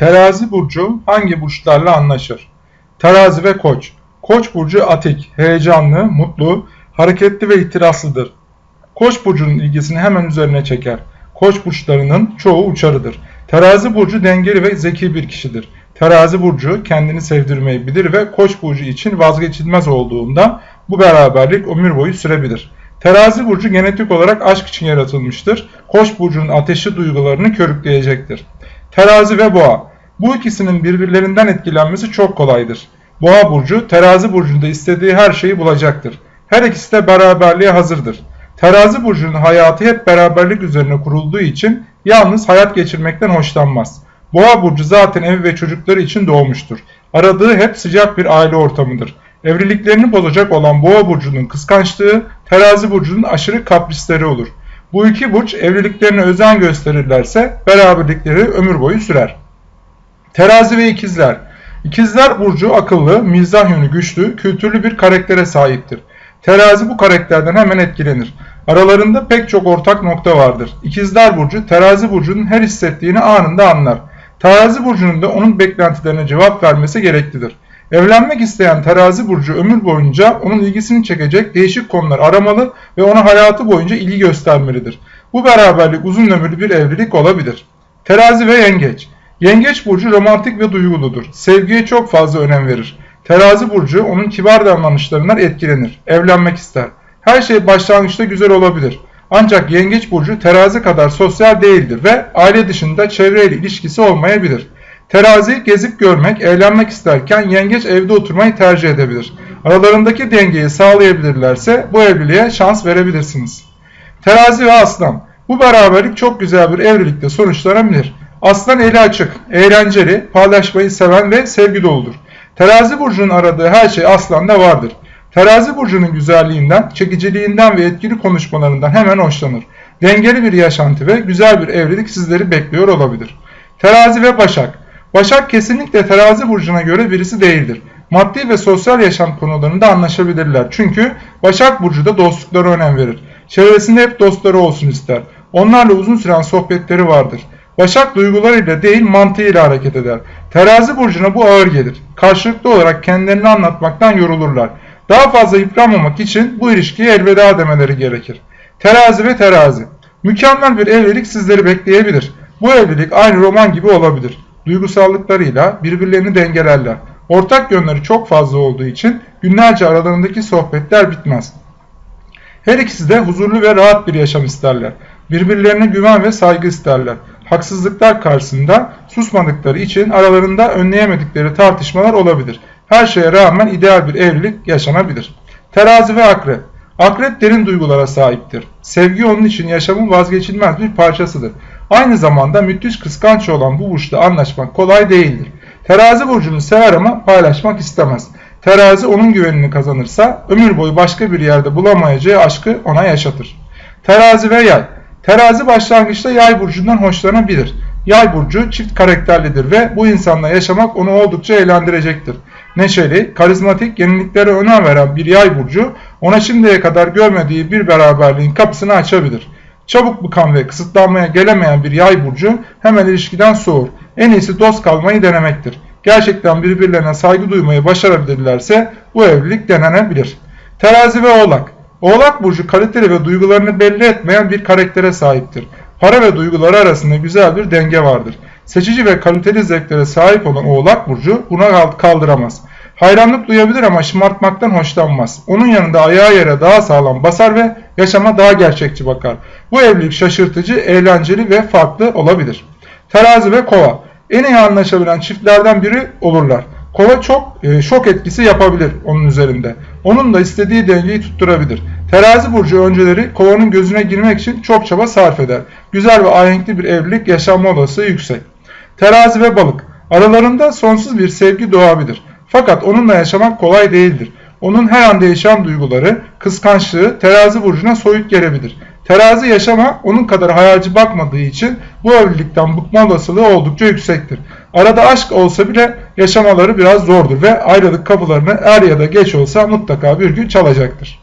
Terazi burcu hangi burçlarla anlaşır? Terazi ve Koç. Koç burcu atik, heyecanlı, mutlu, hareketli ve itirazlıdır. Koç burcunun ilgisini hemen üzerine çeker. Koç burçlarının çoğu uçarıdır. Terazi burcu dengeli ve zeki bir kişidir. Terazi burcu kendini sevdirmeyi bilir ve Koç burcu için vazgeçilmez olduğunda bu beraberlik ömür boyu sürebilir. Terazi burcu genetik olarak aşk için yaratılmıştır. Koç burcunun ateşi duygularını körükleyecektir. Terazi ve Boğa. Bu ikisinin birbirlerinden etkilenmesi çok kolaydır. Boğa burcu terazi burcunda istediği her şeyi bulacaktır. Her ikisi de beraberliğe hazırdır. Terazi burcunun hayatı hep beraberlik üzerine kurulduğu için yalnız hayat geçirmekten hoşlanmaz. Boğa burcu zaten evi ve çocukları için doğmuştur. Aradığı hep sıcak bir aile ortamıdır. Evliliklerini bozacak olan Boğa burcunun kıskançlığı, Terazi burcunun aşırı kaprisleri olur. Bu iki burç evliliklerine özen gösterirlerse beraberlikleri ömür boyu sürer. Terazi ve ikizler. İkizler burcu akıllı, mizah yönü güçlü, kültürlü bir karaktere sahiptir. Terazi bu karakterden hemen etkilenir. Aralarında pek çok ortak nokta vardır. İkizler burcu terazi burcunun her hissettiğini anında anlar. Terazi burcunun da onun beklentilerine cevap vermesi gereklidir. Evlenmek isteyen terazi burcu ömür boyunca onun ilgisini çekecek değişik konular aramalı ve ona hayatı boyunca ilgi göstermelidir. Bu beraberlik uzun ömürlü bir evlilik olabilir. Terazi ve yengeç. Yengeç burcu romantik ve duyguludur. Sevgiye çok fazla önem verir. Terazi burcu onun kibar davranışlarından etkilenir. Evlenmek ister. Her şey başlangıçta güzel olabilir. Ancak yengeç burcu terazi kadar sosyal değildir ve aile dışında çevreyle ilişkisi olmayabilir. Terazi gezip görmek, eğlenmek isterken yengeç evde oturmayı tercih edebilir. Aralarındaki dengeyi sağlayabilirlerse bu evliliğe şans verebilirsiniz. Terazi ve aslan. Bu beraberlik çok güzel bir evlilikte sonuçlanabilir. Aslan eli açık, eğlenceli, paylaşmayı seven ve sevgi doludur. Terazi burcunun aradığı her şey aslanda vardır. Terazi burcunun güzelliğinden, çekiciliğinden ve etkili konuşmalarından hemen hoşlanır. Dengeli bir yaşantı ve güzel bir evlilik sizleri bekliyor olabilir. Terazi ve Başak Başak kesinlikle terazi burcuna göre birisi değildir. Maddi ve sosyal yaşam konularında anlaşabilirler. Çünkü Başak burcu da dostluklara önem verir. Çevresinde hep dostları olsun ister. Onlarla uzun süren sohbetleri vardır. Başak duygularıyla değil mantığıyla hareket eder. Terazi burcuna bu ağır gelir. Karşılıklı olarak kendilerini anlatmaktan yorulurlar. Daha fazla yıpranmamak için bu ilişkiye elveda demeleri gerekir. Terazi ve terazi. Mükemmel bir evlilik sizleri bekleyebilir. Bu evlilik aynı roman gibi olabilir. Duygusallıklarıyla birbirlerini dengelerler. Ortak yönleri çok fazla olduğu için günlerce aralarındaki sohbetler bitmez. Her ikisi de huzurlu ve rahat bir yaşam isterler. Birbirlerine güven ve saygı isterler. Haksızlıklar karşısında susmadıkları için aralarında önleyemedikleri tartışmalar olabilir. Her şeye rağmen ideal bir evlilik yaşanabilir. Terazi ve akrep. Akrep derin duygulara sahiptir. Sevgi onun için yaşamın vazgeçilmez bir parçasıdır. Aynı zamanda müthiş kıskanç olan bu burçla anlaşmak kolay değildir. Terazi burcunu sever ama paylaşmak istemez. Terazi onun güvenini kazanırsa ömür boyu başka bir yerde bulamayacağı aşkı ona yaşatır. Terazi ve yay. Terazi başlangıçta yay burcundan hoşlanabilir. Yay burcu çift karakterlidir ve bu insanla yaşamak onu oldukça eğlendirecektir. Neşeli, karizmatik, yeniliklere önem veren bir yay burcu ona şimdiye kadar görmediği bir beraberliğin kapısını açabilir. Çabuk bıkan ve kısıtlanmaya gelemeyen bir yay burcu hemen ilişkiden soğur. En iyisi dost kalmayı denemektir. Gerçekten birbirlerine saygı duymayı başarabilirlerse bu evlilik denenebilir. Terazi ve Oğlak Oğlak burcu kaliteli ve duygularını belli etmeyen bir karaktere sahiptir. Para ve duyguları arasında güzel bir denge vardır. Seçici ve kaliteli zevklere sahip olan Oğlak burcu buna kaldıramaz. Hayranlık duyabilir ama şımartmaktan hoşlanmaz. Onun yanında ayağı yere daha sağlam basar ve yaşama daha gerçekçi bakar. Bu evlilik şaşırtıcı, eğlenceli ve farklı olabilir. Terazi ve Kova en iyi anlaşabilen çiftlerden biri olurlar. Kova çok e, şok etkisi yapabilir onun üzerinde. Onun da istediği dengeyi tutturabilir. Terazi burcu önceleri kovanın gözüne girmek için çok çaba sarf eder. Güzel ve ahenkli bir evlilik yaşanma olasılığı yüksek. Terazi ve balık aralarında sonsuz bir sevgi doğabilir. Fakat onunla yaşamak kolay değildir. Onun her an değişen duyguları, kıskançlığı terazi burcuna soyut gelebilir. Terazi yaşama onun kadar hayalci bakmadığı için bu evlilikten bıkma olasılığı oldukça yüksektir. Arada aşk olsa bile yaşamaları biraz zordur ve ayrılık kapılarını er ya da geç olsa mutlaka bir gün çalacaktır.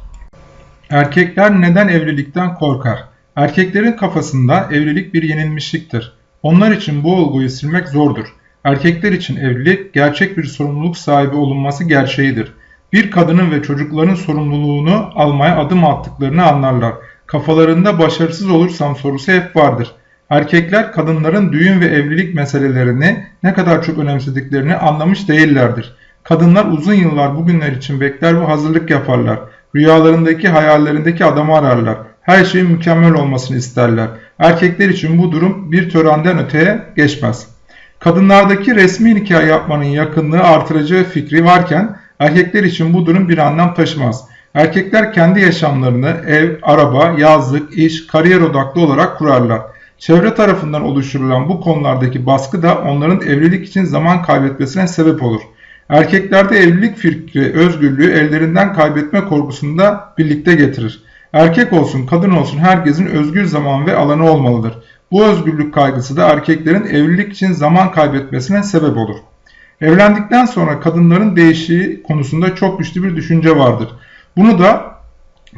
Erkekler neden evlilikten korkar? Erkeklerin kafasında evlilik bir yenilmişliktir. Onlar için bu olguyu silmek zordur. Erkekler için evlilik gerçek bir sorumluluk sahibi olunması gerçeğidir. Bir kadının ve çocukların sorumluluğunu almaya adım attıklarını anlarlar. Kafalarında başarısız olursam sorusu hep vardır. Erkekler kadınların düğün ve evlilik meselelerini ne kadar çok önemsediklerini anlamış değillerdir. Kadınlar uzun yıllar bugünler için bekler ve hazırlık yaparlar. Rüyalarındaki, hayallerindeki adamı ararlar. Her şeyin mükemmel olmasını isterler. Erkekler için bu durum bir törenden öteye geçmez. Kadınlardaki resmi nikah yapmanın yakınlığı artıracağı fikri varken erkekler için bu durum bir anlam taşımaz. Erkekler kendi yaşamlarını ev, araba, yazlık, iş, kariyer odaklı olarak kurarlar. Çevre tarafından oluşturulan bu konulardaki baskı da onların evlilik için zaman kaybetmesine sebep olur. Erkeklerde evlilik fikri özgürlüğü ellerinden kaybetme korkusunu da birlikte getirir. Erkek olsun kadın olsun herkesin özgür zaman ve alanı olmalıdır. Bu özgürlük kaygısı da erkeklerin evlilik için zaman kaybetmesine sebep olur. Evlendikten sonra kadınların değişiği konusunda çok güçlü bir düşünce vardır. Bunu da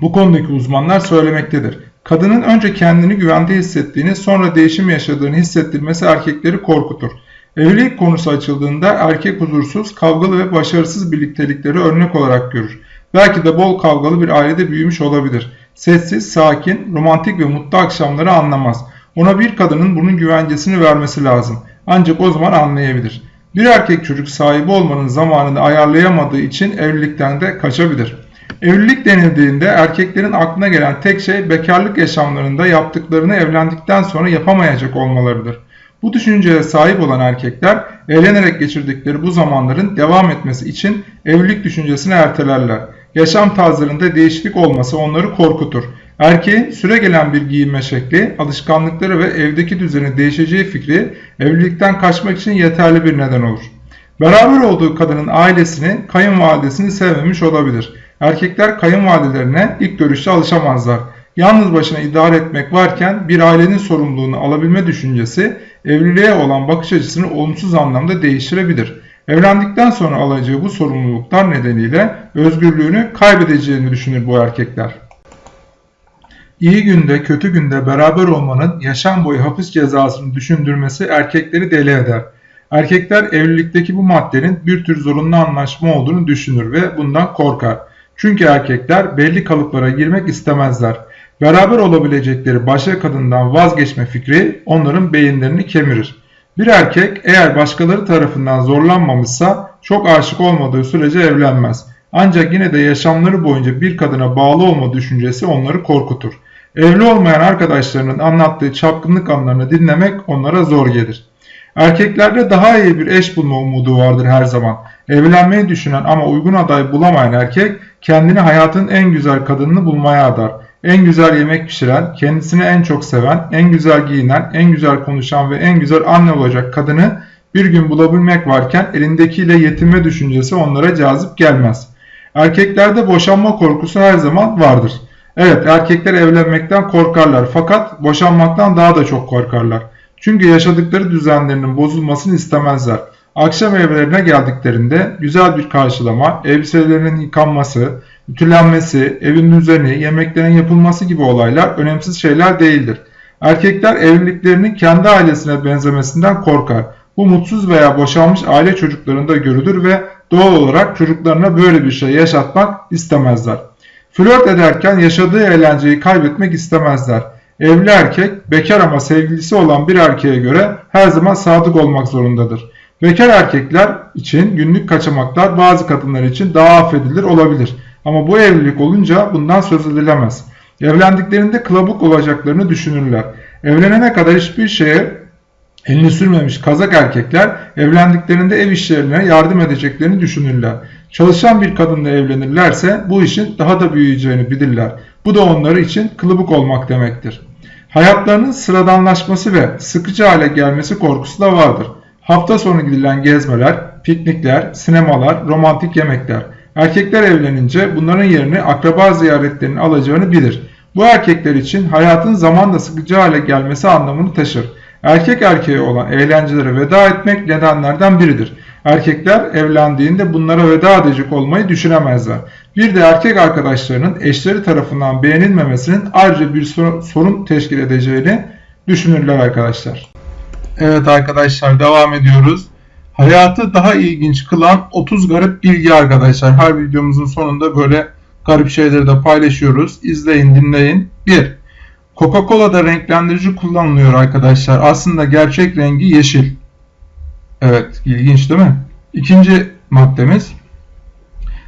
bu konudaki uzmanlar söylemektedir. Kadının önce kendini güvende hissettiğini sonra değişim yaşadığını hissettirmesi erkekleri korkutur. Evlilik konusu açıldığında erkek huzursuz, kavgalı ve başarısız birliktelikleri örnek olarak görür. Belki de bol kavgalı bir ailede büyümüş olabilir. Sessiz, sakin, romantik ve mutlu akşamları anlamaz. Ona bir kadının bunun güvencesini vermesi lazım. Ancak o zaman anlayabilir. Bir erkek çocuk sahibi olmanın zamanını ayarlayamadığı için evlilikten de kaçabilir. Evlilik denildiğinde erkeklerin aklına gelen tek şey bekarlık yaşamlarında yaptıklarını evlendikten sonra yapamayacak olmalarıdır. Bu düşünceye sahip olan erkekler eğlenerek geçirdikleri bu zamanların devam etmesi için evlilik düşüncesini ertelerler. Yaşam tarzlarında değişiklik olması onları korkutur. Erkeğin süre gelen bir giyinme şekli, alışkanlıkları ve evdeki düzeni değişeceği fikri evlilikten kaçmak için yeterli bir neden olur. Beraber olduğu kadının ailesini, kayınvalidesini sevmemiş olabilir. Erkekler kayınvalidelerine ilk görüşte alışamazlar. Yalnız başına idare etmek varken bir ailenin sorumluluğunu alabilme düşüncesi evliliğe olan bakış açısını olumsuz anlamda değiştirebilir. Evlendikten sonra alacağı bu sorumluluklar nedeniyle özgürlüğünü kaybedeceğini düşünür bu erkekler. İyi günde kötü günde beraber olmanın yaşam boyu hapis cezasını düşündürmesi erkekleri deli eder. Erkekler evlilikteki bu maddenin bir tür zorunlu anlaşma olduğunu düşünür ve bundan korkar. Çünkü erkekler belli kalıplara girmek istemezler. Beraber olabilecekleri başka kadından vazgeçme fikri onların beyinlerini kemirir. Bir erkek eğer başkaları tarafından zorlanmamışsa çok aşık olmadığı sürece evlenmez. Ancak yine de yaşamları boyunca bir kadına bağlı olma düşüncesi onları korkutur. Evli olmayan arkadaşlarının anlattığı çapkınlık anlarını dinlemek onlara zor gelir. Erkeklerde daha iyi bir eş bulma umudu vardır her zaman. Evlenmeyi düşünen ama uygun aday bulamayan erkek kendini hayatın en güzel kadınını bulmaya adar. En güzel yemek pişiren, kendisini en çok seven, en güzel giyinen, en güzel konuşan ve en güzel anne olacak kadını bir gün bulabilmek varken elindekiyle yetinme düşüncesi onlara cazip gelmez. Erkeklerde boşanma korkusu her zaman vardır. Evet erkekler evlenmekten korkarlar fakat boşanmaktan daha da çok korkarlar. Çünkü yaşadıkları düzenlerinin bozulmasını istemezler. Akşam evlerine geldiklerinde güzel bir karşılama, elbiselerinin yıkanması, ütülenmesi, evin düzeni, yemeklerin yapılması gibi olaylar önemsiz şeyler değildir. Erkekler evliliklerinin kendi ailesine benzemesinden korkar. Bu mutsuz veya boşanmış aile çocuklarında görülür ve doğal olarak çocuklarına böyle bir şey yaşatmak istemezler. Flört ederken yaşadığı eğlenceyi kaybetmek istemezler. Evli erkek bekar ama sevgilisi olan bir erkeğe göre her zaman sadık olmak zorundadır. Bekar erkekler için günlük kaçamaklar bazı kadınlar için daha affedilir olabilir. Ama bu evlilik olunca bundan söz edilemez. Evlendiklerinde kılabuk olacaklarını düşünürler. Evlenene kadar hiçbir şeye elini sürmemiş kazak erkekler evlendiklerinde ev işlerine yardım edeceklerini düşünürler. Çalışan bir kadınla evlenirlerse bu işin daha da büyüyeceğini bilirler. Bu da onları için kılıbık olmak demektir. Hayatlarının sıradanlaşması ve sıkıcı hale gelmesi korkusu da vardır. Hafta sonu gidilen gezmeler, piknikler, sinemalar, romantik yemekler. Erkekler evlenince bunların yerini akraba ziyaretlerinin alacağını bilir. Bu erkekler için hayatın zamanla sıkıcı hale gelmesi anlamını taşır. Erkek erkeğe olan eğlencelere veda etmek nedenlerden biridir. Erkekler evlendiğinde bunlara veda edecek olmayı düşünemezler. Bir de erkek arkadaşlarının eşleri tarafından beğenilmemesinin ayrıca bir sorun teşkil edeceğini düşünürler arkadaşlar. Evet arkadaşlar devam ediyoruz. Hayatı daha ilginç kılan 30 garip bilgi arkadaşlar. Her videomuzun sonunda böyle garip şeyleri de paylaşıyoruz. İzleyin, dinleyin. 1. Coca-Cola'da renklendirici kullanılıyor arkadaşlar. Aslında gerçek rengi yeşil. Evet, ilginç değil mi? İkinci maddemiz.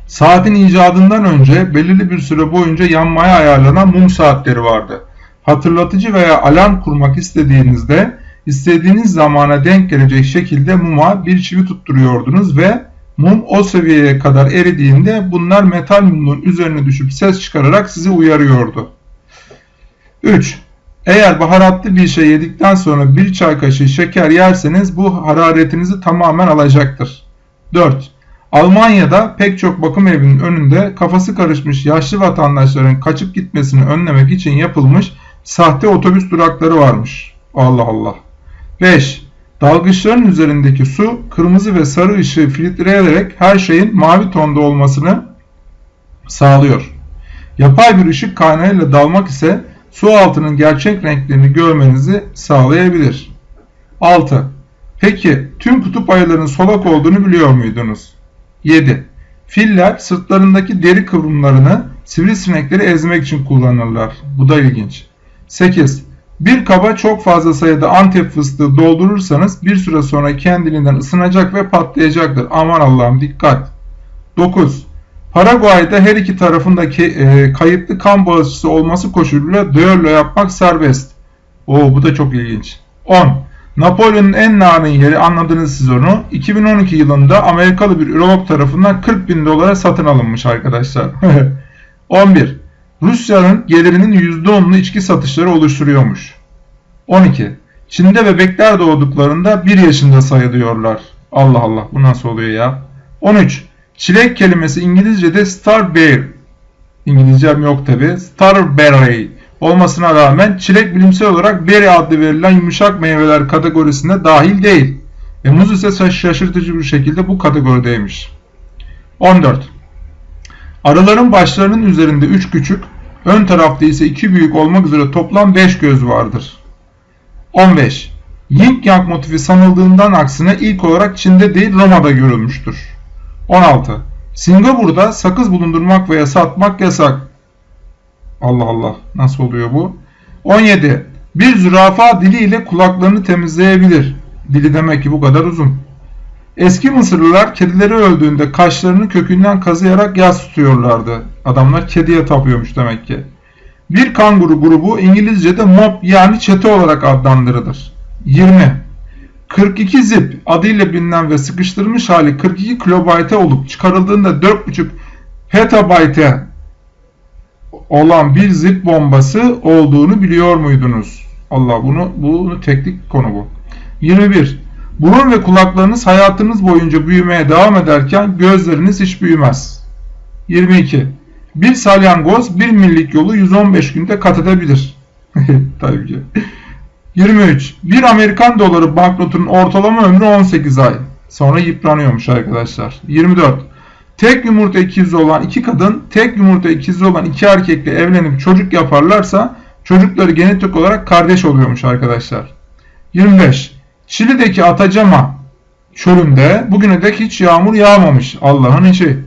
Saatin icadından önce belirli bir süre boyunca yanmaya ayarlanan mum saatleri vardı. Hatırlatıcı veya alarm kurmak istediğinizde istediğiniz zamana denk gelecek şekilde muma bir çivi tutturuyordunuz ve mum o seviyeye kadar eridiğinde bunlar metal mumun üzerine düşüp ses çıkararak sizi uyarıyordu. 3. Eğer baharatlı bir şey yedikten sonra bir çay kaşığı şeker yerseniz bu hararetinizi tamamen alacaktır. 4. Almanya'da pek çok bakım evinin önünde kafası karışmış yaşlı vatandaşların kaçıp gitmesini önlemek için yapılmış sahte otobüs durakları varmış. Allah Allah. 5. Dalgıçların üzerindeki su kırmızı ve sarı ışığı filtreleyerek her şeyin mavi tonda olmasını sağlıyor. Yapay bir ışık kaynağıyla dalmak ise su altının gerçek renklerini görmenizi sağlayabilir. 6. Peki tüm kutup ayılarının solak olduğunu biliyor muydunuz? 7. Filler sırtlarındaki deri kıvrımlarını sivrisinekleri ezmek için kullanırlar. Bu da ilginç. 8. Bir kaba çok fazla sayıda antep fıstığı doldurursanız bir süre sonra kendiliğinden ısınacak ve patlayacaktır. Aman Allah'ım dikkat. 9. Paraguay'da her iki tarafındaki e, kayıtlı kan bağışçısı olması koşuluyla düello yapmak serbest. Oo bu da çok ilginç. 10. Napolyon'un en narin yeri anladınız siz onu. 2012 yılında Amerikalı bir ürolog tarafından 40 bin dolara satın alınmış arkadaşlar. 11. Rusya'nın gelirinin %10'unu içki satışları oluşturuyormuş. 12. Çin'de bebekler doğduklarında 1 yaşında sayılıyorlar. Allah Allah bu nasıl oluyor ya? 13. Çilek kelimesi İngilizce'de starberry. İngilizcem yok tabi. Starberry olmasına rağmen çilek bilimsel olarak berry adlı verilen yumuşak meyveler kategorisine dahil değil. Ve muz ise şaşırtıcı bir şekilde bu kategorideymiş. 14. Arıların başlarının üzerinde 3 küçük, ön tarafta ise 2 büyük olmak üzere toplam 5 göz vardır. 15. Yin Yang motifi sanıldığından aksine ilk olarak Çin'de değil Roma'da görülmüştür. 16. Singapur'da sakız bulundurmak veya satmak yasak. Allah Allah nasıl oluyor bu? 17. Bir zürafa diliyle kulaklarını temizleyebilir. Dili demek ki bu kadar uzun. Eski Mısırlılar kedileri öldüğünde kaşlarını kökünden kazıyarak yas tutuyorlardı. Adamlar kediye tapıyormuş demek ki. Bir kanguru grubu İngilizce'de mob yani çete olarak adlandırılır. 20. 42 zip adıyla bilinen ve sıkıştırılmış hali 42 kilobayte olup çıkarıldığında 4.5 petabayte olan bir zip bombası olduğunu biliyor muydunuz? Allah bunu bunu teknik konu bu. 21. Burun ve kulaklarınız hayatınız boyunca büyümeye devam ederken gözleriniz hiç büyümez. 22. Bir salyangoz bir millik yolu 115 günde kat edebilir. Tabii ki. 23. Bir Amerikan doları banknotunun ortalama ömrü 18 ay. Sonra yıpranıyormuş arkadaşlar. 24. Tek yumurta ikizi olan iki kadın, tek yumurta ikizi olan iki erkekle evlenip çocuk yaparlarsa çocukları genetik olarak kardeş oluyormuş arkadaşlar. 25. Şili'deki Atacama çölünde bugüne dek hiç yağmur yağmamış. Allah'ın işi.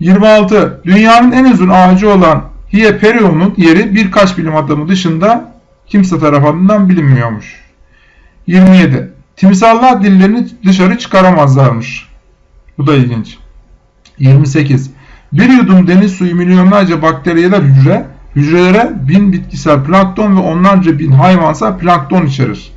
26. Dünyanın en uzun ağacı olan Hieperion'un yeri birkaç bilim adamı dışında kimse tarafından bilinmiyormuş. 27. Timsallar dillerini dışarı çıkaramazlarmış. Bu da ilginç. 28. Bir yudum deniz suyu milyonlarca bakteriyeler hücre, hücrelere bin bitkisel plankton ve onlarca bin hayvansal plankton içerir.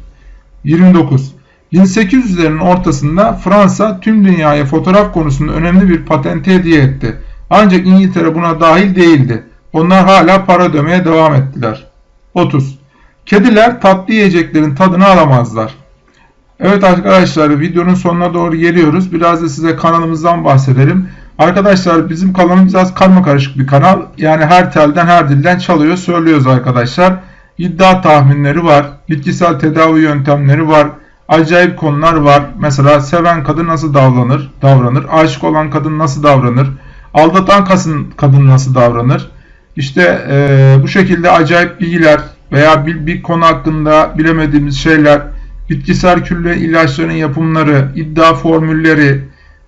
29. 1800'lerin ortasında Fransa tüm dünyaya fotoğraf konusunda önemli bir patente hediye etti. Ancak İngiltere buna dahil değildi. Onlar hala para ödemeye devam ettiler. 30. Kediler tatlı yiyeceklerin tadını alamazlar. Evet arkadaşlar videonun sonuna doğru geliyoruz. Biraz da size kanalımızdan bahsedelim. Arkadaşlar bizim kanalımız biraz karma karışık bir kanal. Yani her telden her dilden çalıyor söylüyoruz arkadaşlar. İddia tahminleri var. Bitkisel tedavi yöntemleri var. Acayip konular var. Mesela seven kadın nasıl davranır? Davranır. Aşık olan kadın nasıl davranır? Aldatan kadın, nasıl davranır? İşte e, bu şekilde acayip bilgiler veya bir, bir konu hakkında bilemediğimiz şeyler bitkisel külle ilaçların yapımları, iddia formülleri,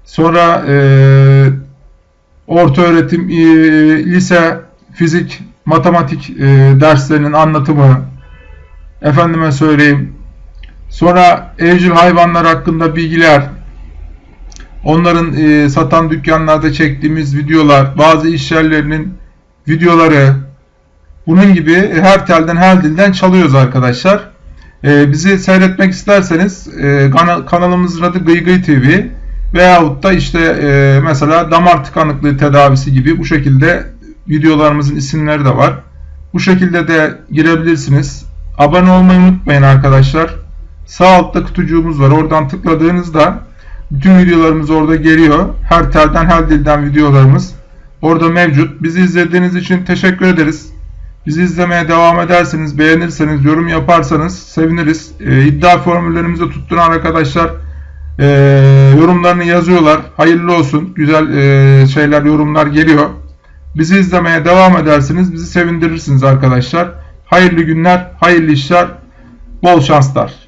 sonra e, orta öğretim, e, lise, fizik, matematik e, derslerinin anlatımı, efendime söyleyeyim, sonra evcil hayvanlar hakkında bilgiler, onların e, satan dükkanlarda çektiğimiz videolar, bazı iş yerlerinin videoları, bunun gibi her telden her dilden çalıyoruz arkadaşlar. E, bizi seyretmek isterseniz e, kana- kanalımızın adı Gıy Gıy TV veyahut da işte e, mesela damar tıkanıklığı tedavisi gibi bu şekilde videolarımızın isimleri de var. Bu şekilde de girebilirsiniz. Abone olmayı unutmayın arkadaşlar. Sağ altta kutucuğumuz var. Oradan tıkladığınızda bütün videolarımız orada geliyor. Her telden her dilden videolarımız orada mevcut. Bizi izlediğiniz için teşekkür ederiz. Bizi izlemeye devam ederseniz, beğenirseniz, yorum yaparsanız seviniriz. Ee, iddia formüllerimizi tutturan arkadaşlar e, yorumlarını yazıyorlar. Hayırlı olsun. Güzel e, şeyler, yorumlar geliyor. Bizi izlemeye devam edersiniz. Bizi sevindirirsiniz arkadaşlar. Hayırlı günler, hayırlı işler, bol şanslar.